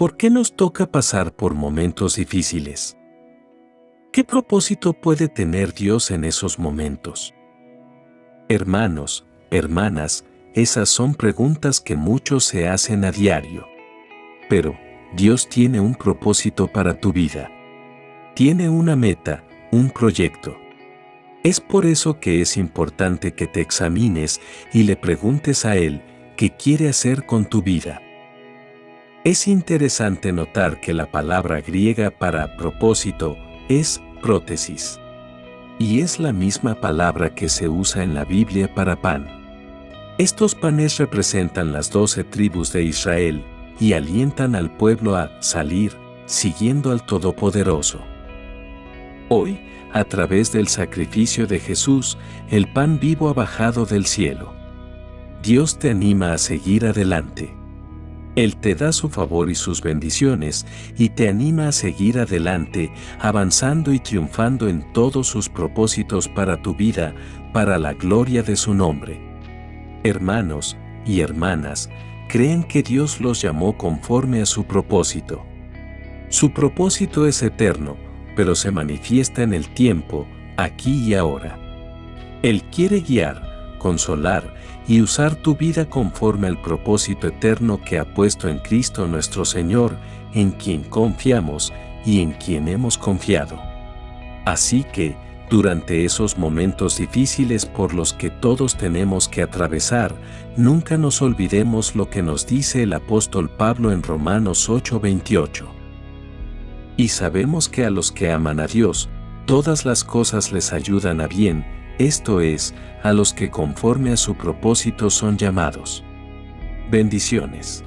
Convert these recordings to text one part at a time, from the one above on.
¿Por qué nos toca pasar por momentos difíciles? ¿Qué propósito puede tener Dios en esos momentos? Hermanos, hermanas, esas son preguntas que muchos se hacen a diario. Pero, Dios tiene un propósito para tu vida. Tiene una meta, un proyecto. Es por eso que es importante que te examines y le preguntes a Él qué quiere hacer con tu vida. Es interesante notar que la palabra griega para propósito es prótesis. Y es la misma palabra que se usa en la Biblia para pan. Estos panes representan las doce tribus de Israel y alientan al pueblo a salir, siguiendo al Todopoderoso. Hoy, a través del sacrificio de Jesús, el pan vivo ha bajado del cielo. Dios te anima a seguir adelante. Él te da su favor y sus bendiciones y te anima a seguir adelante, avanzando y triunfando en todos sus propósitos para tu vida, para la gloria de su nombre. Hermanos y hermanas, creen que Dios los llamó conforme a su propósito. Su propósito es eterno, pero se manifiesta en el tiempo, aquí y ahora. Él quiere guiar, consolar y usar tu vida conforme al propósito eterno que ha puesto en Cristo nuestro Señor, en quien confiamos y en quien hemos confiado. Así que, durante esos momentos difíciles por los que todos tenemos que atravesar, nunca nos olvidemos lo que nos dice el apóstol Pablo en Romanos 8:28. Y sabemos que a los que aman a Dios, todas las cosas les ayudan a bien, esto es, a los que conforme a su propósito son llamados. Bendiciones.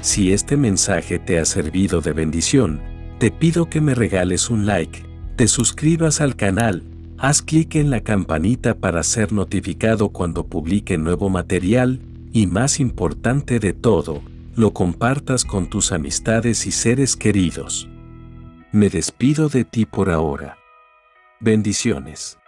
Si este mensaje te ha servido de bendición, te pido que me regales un like, te suscribas al canal, haz clic en la campanita para ser notificado cuando publique nuevo material y más importante de todo, lo compartas con tus amistades y seres queridos. Me despido de ti por ahora. Bendiciones.